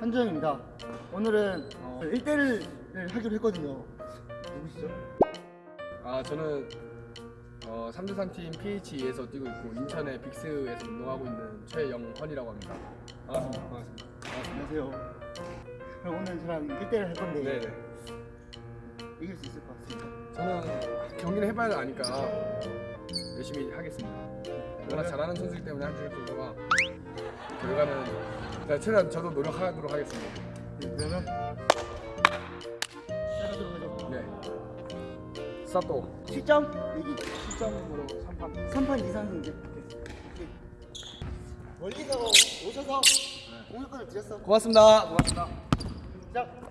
반갑습니다. 오늘은 어, 1대1을 하기로 했거든요. 누구시죠? 아 저는 어, 3대3 팀 PHE에서 뛰고 있고 인천의 빅스에서 운동하고 있는 최영헌이라고 합니다. 반갑습니다. 반갑습니다. 안녕하세요. 그럼 오늘 저랑 1대1을 할 건데 네네. 이길 수 있을 것 같습니다. 저는 경기를 해봐야 아니까 열심히 하겠습니다. 워낙 잘하는 선수이기 때문에 한줄 정도가 결과는 제가 최대한 저도 노력하도록 하겠습니다. 네, 그러면. 네. 스타트. 실점 얘기. 10점으로 3판. 3판 이상 이제. 멀리서 오셔서 공격권을 드렸어. 고맙습니다. 고맙습니다. 시작.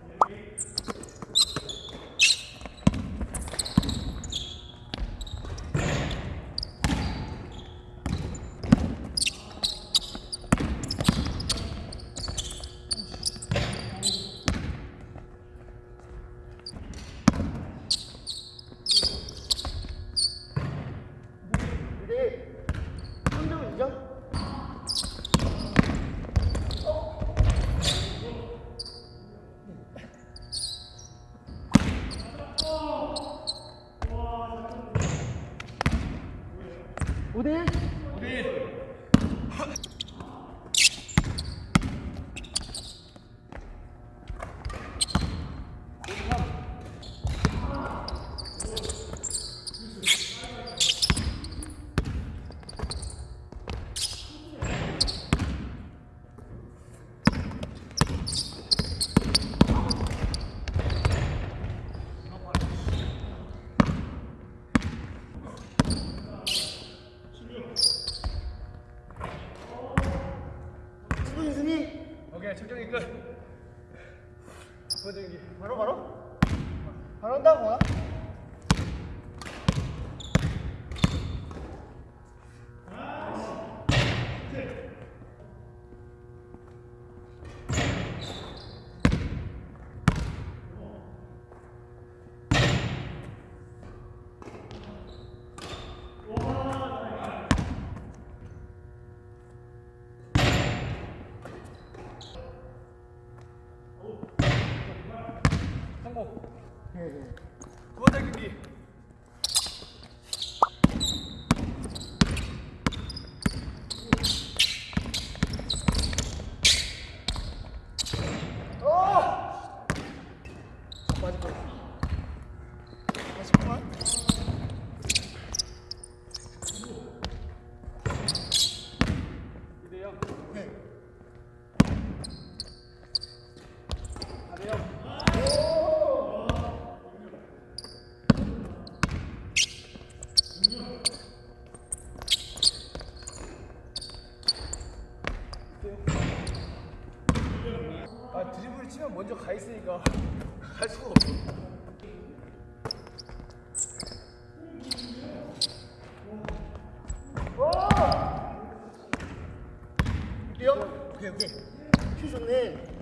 근데 3점은 2점? 오대1 승부 승리 오케이 측정이 끝. 경기. 바로 바로 바로 한다고 성공. 네, 네. 두 번째 경기. 맞을 거 다시 그만 이대 영. 네. 사대 영. 아 드리블 치면 먼저 가 있으니까 갈 수가 없어. 이요? 오케이 오케이 큐 좋네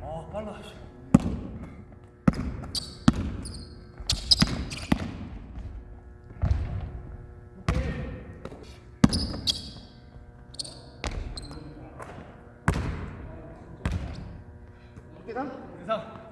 아 빨라. 계단 이상.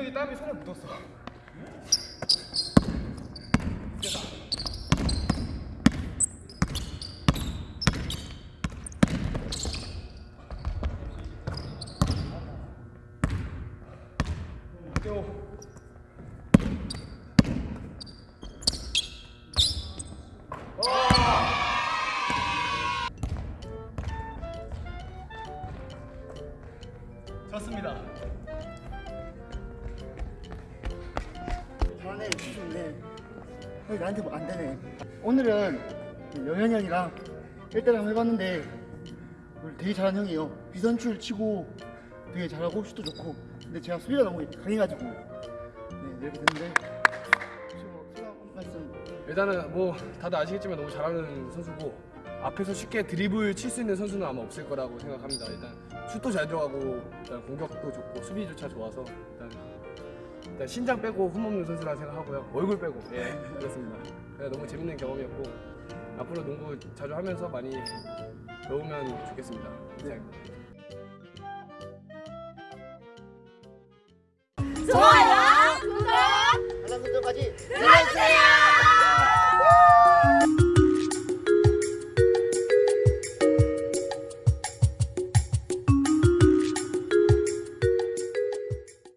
민혁이 땀이 손에 묻었어. 좋습니다. 잘하네. 좋네 어, 나한테 뭐 안 되네. 오늘은 영현이 형이랑 1대1 한번 해봤는데 되게 잘하는 형이에요. 비선출 치고 되게 잘하고 슛도 좋고. 근데 제가 수비가 너무 강해가지고. 네 이렇게 됐는데 일단은 뭐 다들 아시겠지만 너무 잘하는 선수고 앞에서 쉽게 드리블 칠 수 있는 선수는 아마 없을 거라고 생각합니다. 일단 슛도 잘 들어가고 일단 공격도 좋고 수비조차 좋아서 일단, 일단 신장 빼고 흠없는 선수라 생각하고요. 얼굴 빼고 예 그렇습니다. 그래서 너무 재밌는 경험이었고 앞으로 농구 자주 하면서 많이 배우면 좋겠습니다. 네. 좋아요, 구독 알람 설정까지 눌러주세요.